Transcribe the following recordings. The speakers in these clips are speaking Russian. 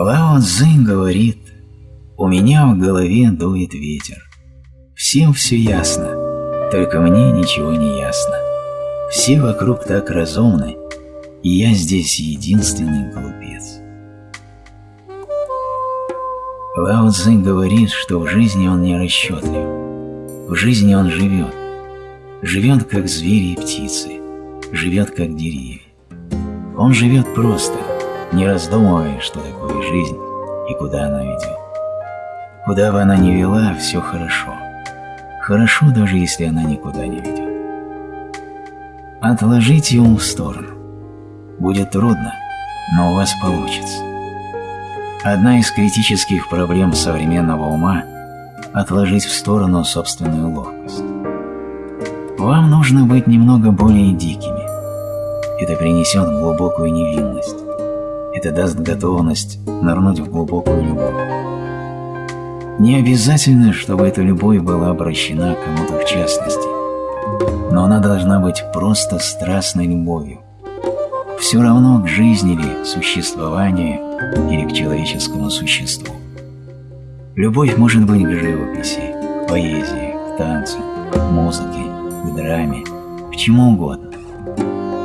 Лао Цзинь говорит, у меня в голове дует ветер. Всем все ясно, только мне ничего не ясно. Все вокруг так разумны, и я здесь единственный глупец. Лао Цзинь говорит, что в жизни он не расчетлив. В жизни он живет. Живет, как звери и птицы. Живет, как деревья. Он живет просто, не раздумывая, что такое жизнь и куда она ведет. Куда бы она ни вела, все хорошо. Хорошо, даже если она никуда не ведет. Отложите ум в сторону. Будет трудно, но у вас получится. Одна из критических проблем современного ума – отложить в сторону собственную ловкость. Вам нужно быть немного более дикими. Это принесет глубокую невинность. Это даст готовность нырнуть в глубокую любовь. Не обязательно, чтобы эта любовь была обращена к кому-то в частности, но она должна быть просто страстной любовью. Все равно к жизни ли, существованию или к человеческому существу. Любовь может быть к живописи, поэзии, к танцу, к музыке, к драме, к чему угодно.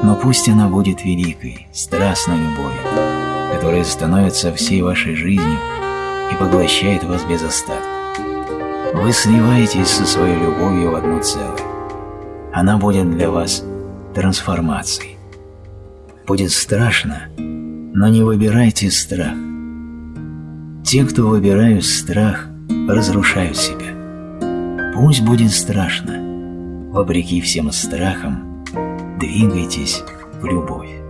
Но пусть она будет великой, страстной любовью, которая становится всей вашей жизнью и поглощает вас без остатка. Вы сливаетесь со своей любовью в одно целое. Она будет для вас трансформацией. Будет страшно, но не выбирайте страх. Те, кто выбирают страх, разрушают себя. Пусть будет страшно. Вопреки всем страхам, двигайтесь в любовь.